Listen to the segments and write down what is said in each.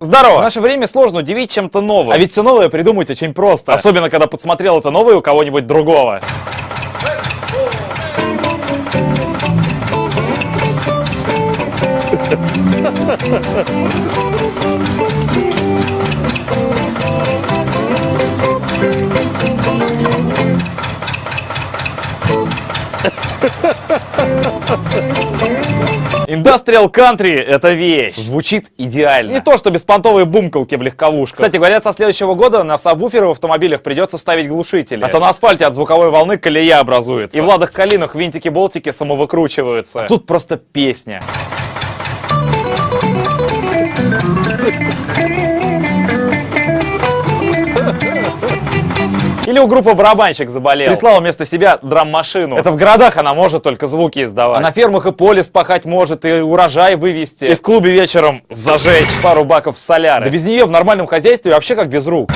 Здорово! В наше время сложно удивить чем-то новым. А ведь все новое придумать очень просто. Особенно, когда подсмотрел это новое у кого-нибудь другого. Industrial Country — это вещь. Звучит идеально. Не то, что беспонтовые бумкалки в легковушках. Кстати, говорят, со следующего года на сабвуферы в автомобилях придется ставить глушители. А то на асфальте от звуковой волны колея образуется. И в ладах калинах винтики-болтики самовыкручиваются. А тут просто песня. Или у группы барабанщик заболел. Прислал вместо себя драм-машину. Это в городах она может только звуки издавать. А на фермах и поле спахать может, и урожай вывести. И в клубе вечером зажечь пару баков соляры. Да без нее в нормальном хозяйстве вообще как без рук.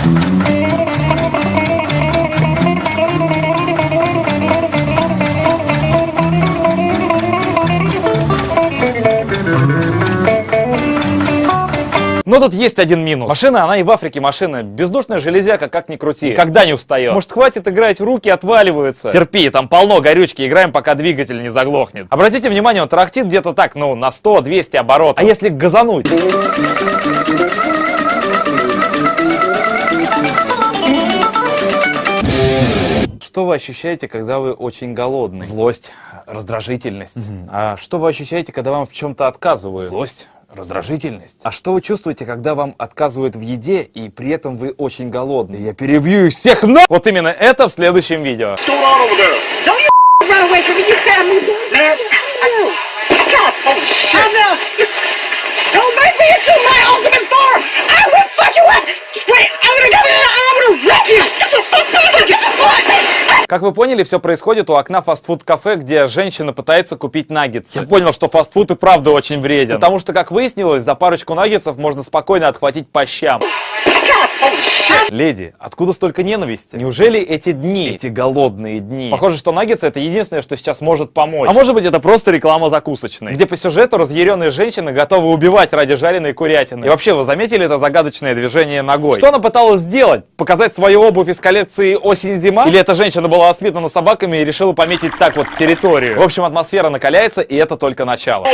Но тут есть один минус. Машина, она и в Африке машина. Бездушная железяка, как ни крути. Никогда не устает. Может, хватит играть, руки отваливаются. Терпи, там полно горючки, играем, пока двигатель не заглохнет. Обратите внимание, он тарахтит где-то так, ну, на 100-200 оборотов. А если газануть? Что вы ощущаете, когда вы очень голодны? Злость, раздражительность. Угу. А что вы ощущаете, когда вам в чем-то отказывают? Злость, раздражительность. А что вы чувствуете, когда вам отказывают в еде, и при этом вы очень голодны? Я перебью их всех на... Вот именно это в следующем видео. Don't Как вы поняли, все происходит у окна фастфуд-кафе, где женщина пытается купить наггетсы. Я понял, что фастфуд и правда очень вреден. Потому что, как выяснилось, за парочку наггетсов можно спокойно отхватить по щам. Леди, откуда столько ненависти? Неужели эти дни, эти голодные дни? Похоже, что наггетсы это единственное, что сейчас может помочь. А может быть это просто реклама закусочной, где по сюжету разъяренные женщины готовы убивать ради жареной курятины. И вообще, вы заметили это загадочное движение ногой? Что она пыталась сделать? Показать свою обувь из коллекции осень-зима? Или эта женщина была воспитана собаками и решила пометить так вот территорию? В общем, атмосфера накаляется, и это только начало.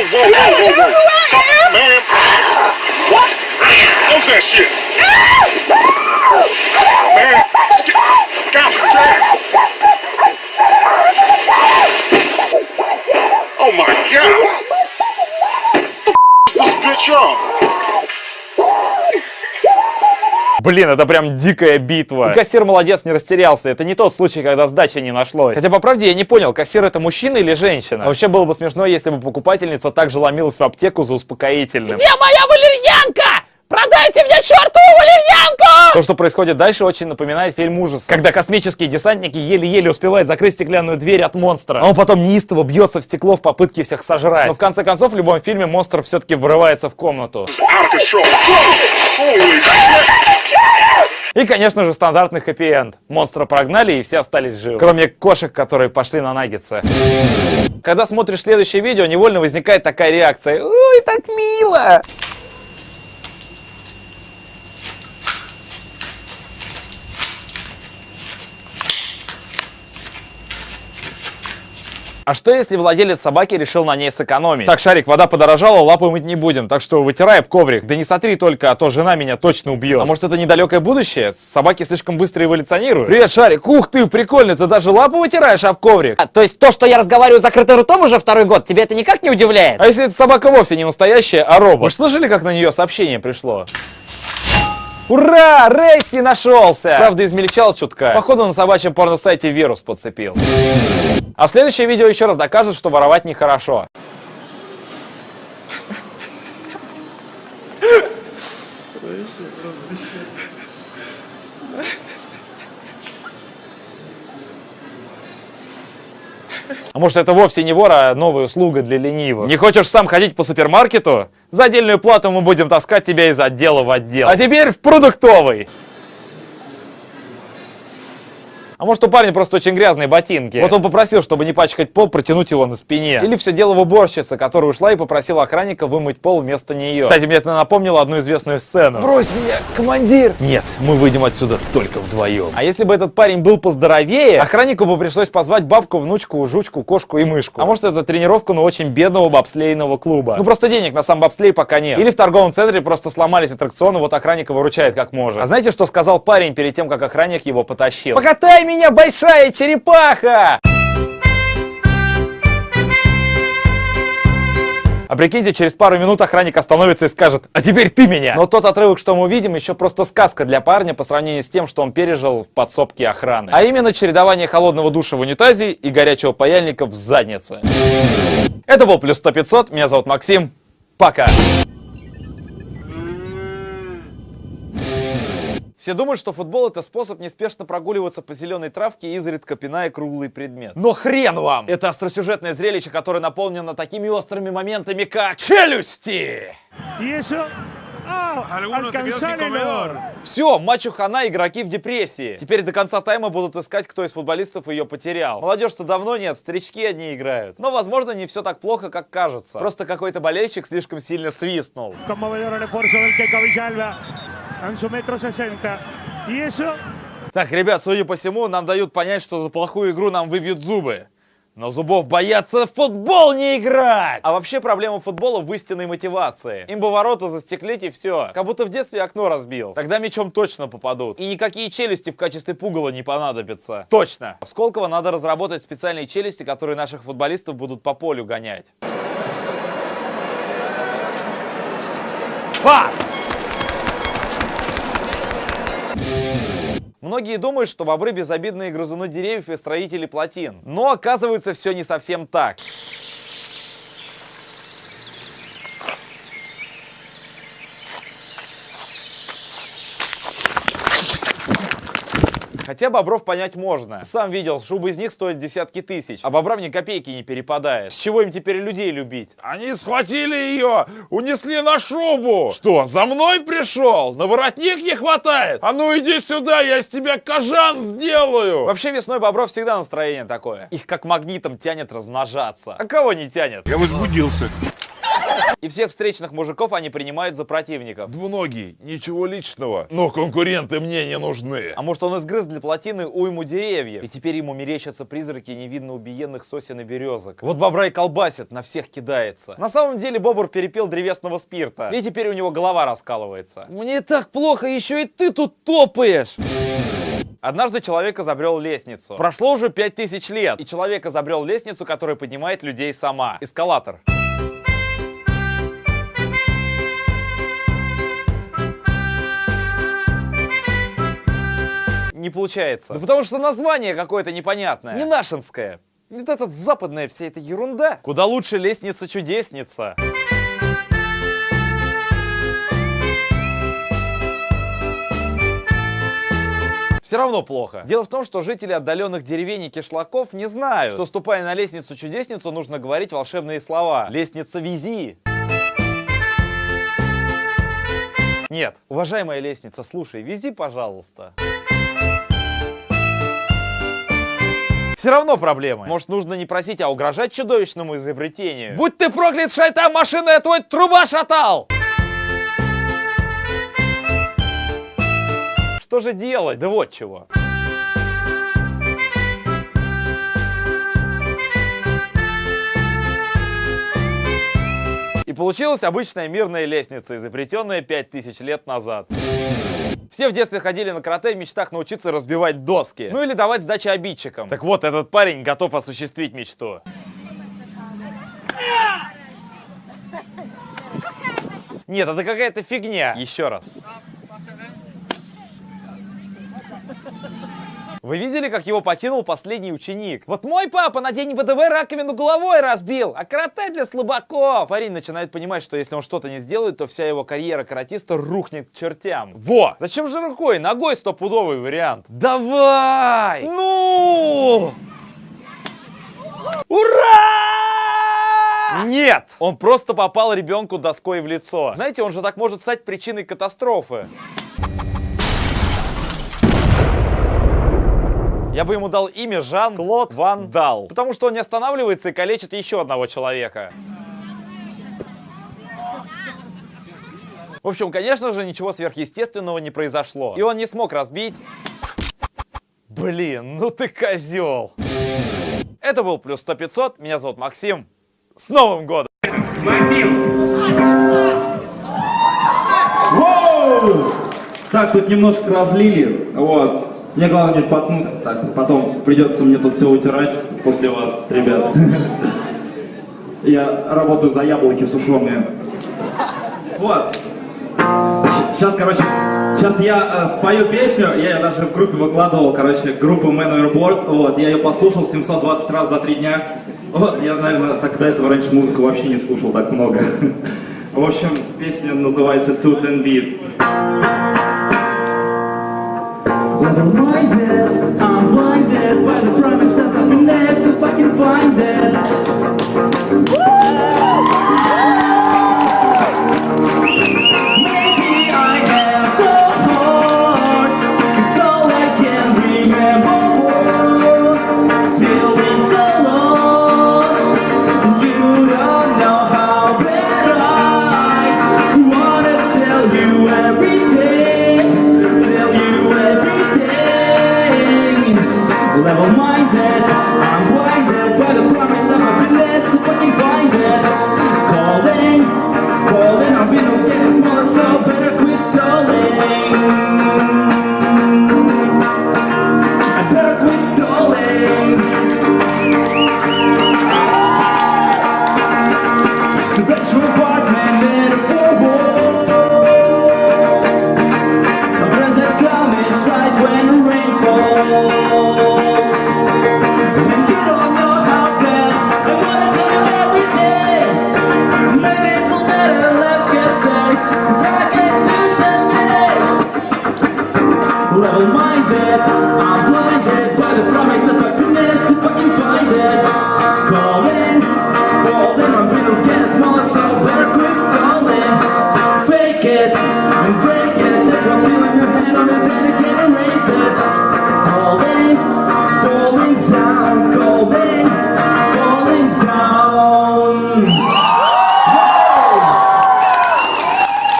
Блин, это прям дикая битва. И кассир молодец, не растерялся. Это не тот случай, когда сдачи не нашлось. Хотя, по правде, я не понял, кассир это мужчина или женщина? А вообще было бы смешно, если бы покупательница также ломилась в аптеку за успокоительным. Где моя валерьянка? Продайте мне чертову валерьянку! То, что происходит дальше, очень напоминает фильм ужасов. Когда космические десантники еле-еле успевают закрыть стеклянную дверь от монстра. А он потом неистово бьется в стекло в попытке всех сожрать. Но в конце концов, в любом фильме монстр все-таки врывается в комнату. И, конечно же, стандартный хэппи-энд. Монстра прогнали и все остались живы. Кроме кошек, которые пошли на наггетсы. Когда смотришь следующее видео, невольно возникает такая реакция. Ой, так мило! А что если владелец собаки решил на ней сэкономить? Так, Шарик, вода подорожала, лапы мыть не будем, так что вытирай коврик. Да не сотри только, а то жена меня точно убьет. А может это недалекое будущее? Собаки слишком быстро эволюционируют. Привет, Шарик. Ух ты, прикольно, ты даже лапу вытираешь об коврик. А, то есть то, что я разговариваю закрытым ртом уже второй год, тебе это никак не удивляет? А если эта собака вовсе не настоящая, а робот? Вы слышали, как на нее сообщение пришло? Ура! Рейси нашелся! Правда, измельчал чутка. Походу на собачьем порно-сайте вирус подцепил. А следующее видео еще раз докажет, что воровать нехорошо. А может это вовсе не вор, а новая услуга для ленивых. Не хочешь сам ходить по супермаркету? За отдельную плату мы будем таскать тебя из отдела в отдел. А теперь в продуктовый. А может у парня просто очень грязные ботинки. Вот он попросил, чтобы не пачкать пол, протянуть его на спине. Или все дело в уборщице, которая ушла и попросила охранника вымыть пол вместо нее. Кстати, мне это напомнило одну известную сцену. Брось меня, командир! Нет, мы выйдем отсюда только вдвоем. А если бы этот парень был поздоровее, охраннику бы пришлось позвать бабку, внучку, жучку, кошку и мышку. А может это тренировка, но очень бедного бобслейного клуба. Ну просто денег на сам бобслей пока нет. Или в торговом центре просто сломались аттракционы, вот охранника выручает как может. А знаете, что сказал парень перед тем, как охранник его потащил? Покатай меня, большая черепаха! А прикиньте, через пару минут охранник остановится и скажет, а теперь ты меня. Но тот отрывок, что мы увидим, еще просто сказка для парня по сравнению с тем, что он пережил в подсобке охраны. А именно чередование холодного душа в унитазе и горячего паяльника в заднице. Это был Плюс 100 500, меня зовут Максим, пока. Все думают, что футбол это способ неспешно прогуливаться по зеленой травке и изредка пиная круглый предмет. Но хрен вам! Это остросюжетное зрелище, которое наполнено такими острыми моментами, как челюсти! Все, матчу хана, игроки в депрессии. Теперь до конца тайма будут искать, кто из футболистов ее потерял. Молодежь-то давно нет, старички одни играют. Но, возможно, не все так плохо, как кажется. Просто какой-то болельщик слишком сильно свистнул. Su metro sesenta. Y eso... Так, ребят, судя по всему, нам дают понять, что за плохую игру нам выбьют зубы. Но зубов боятся в футбол не играть! А вообще проблема футбола в истинной мотивации. Им бы ворота застеклить и все. Как будто в детстве окно разбил. Тогда мячом точно попадут. И никакие челюсти в качестве пугала не понадобятся. Точно! В Сколково надо разработать специальные челюсти, которые наших футболистов будут по полю гонять. Пас! Многие думают, что бобры безобидные грызуны деревьев и строители плотин. Но оказывается все не совсем так. Хотя бобров понять можно. Сам видел, шубы из них стоят десятки тысяч, а бобрам ни копейки не перепадает. С чего им теперь людей любить? Они схватили ее, унесли на шубу. Что, за мной пришел? На воротник не хватает? А ну иди сюда, я из тебя кожан сделаю. Вообще весной бобров всегда настроение такое. Их как магнитом тянет размножаться. А кого не тянет? Я возбудился. И всех встречных мужиков они принимают за противников. Двуногий, ничего личного, но конкуренты мне не нужны. А может он изгрыз для плотины уйму деревьев, и теперь ему мерещатся призраки невидно убиенных сосен и березок. Вот бобра и колбасит, на всех кидается. На самом деле бобр перепил древесного спирта, и теперь у него голова раскалывается. Мне так плохо, еще и ты тут топаешь! Однажды человек изобрел лестницу. Прошло уже 5000 лет, и человек изобрел лестницу, которая поднимает людей сама. Эскалатор. Не получается. Да потому что название какое-то непонятное. Не нашинское. Вот эта западная вся эта ерунда. Куда лучше лестница-чудесница. Все равно плохо. Дело в том, что жители отдаленных деревень и кишлаков не знают, что ступая на лестницу-чудесницу, нужно говорить волшебные слова. Лестница вези. Нет, уважаемая лестница, слушай, вези, пожалуйста. Все равно проблемы. Может, нужно не просить, а угрожать чудовищному изобретению. Будь ты проклят, шайтан, машина, я твой труба шатал! Что же делать? Да вот чего. И получилась обычная мирная лестница, изобретенная 5000 лет назад. Все в детстве ходили на карате в мечтах научиться разбивать доски. Ну или давать сдачи обидчикам. Так вот, этот парень готов осуществить мечту. Нет, это какая-то фигня. Еще раз. Вы видели, как его покинул последний ученик? Вот мой папа на день ВДВ раковину головой разбил, а карате для слабаков. Парень начинает понимать, что если он что-то не сделает, то вся его карьера каратиста рухнет к чертям. Во! Зачем же рукой? Ногой стопудовый вариант. Давай! Ну! Ура! Нет! Он просто попал ребенку доской в лицо. Знаете, он же так может стать причиной катастрофы. Я бы ему дал имя Жан-Клод Ван Дал. Потому что он не останавливается и калечит еще одного человека. В общем, конечно же, ничего сверхъестественного не произошло. И он не смог разбить... Блин, ну ты козел. Это был Плюс 100 500. Меня зовут Максим. С Новым годом! Воу! Так, тут немножко разлили, вот. Мне главное не споткнуться, так, потом придется мне тут все утирать после вас, ребят. Я работаю за яблоки сушеные. Вот. Сейчас, короче, сейчас я э, спою песню, я ее даже в группе выкладывал, короче, группа Man Overboard, вот, я ее послушал 720 раз за три дня. Вот, я, наверное, до этого раньше музыку вообще не слушал так много. В общем, песня называется Tooth and Beef. Level-minded, I'm blinded by the promise of happiness if I can find it. Level-minded, I'm blinded by the promise of happiness. I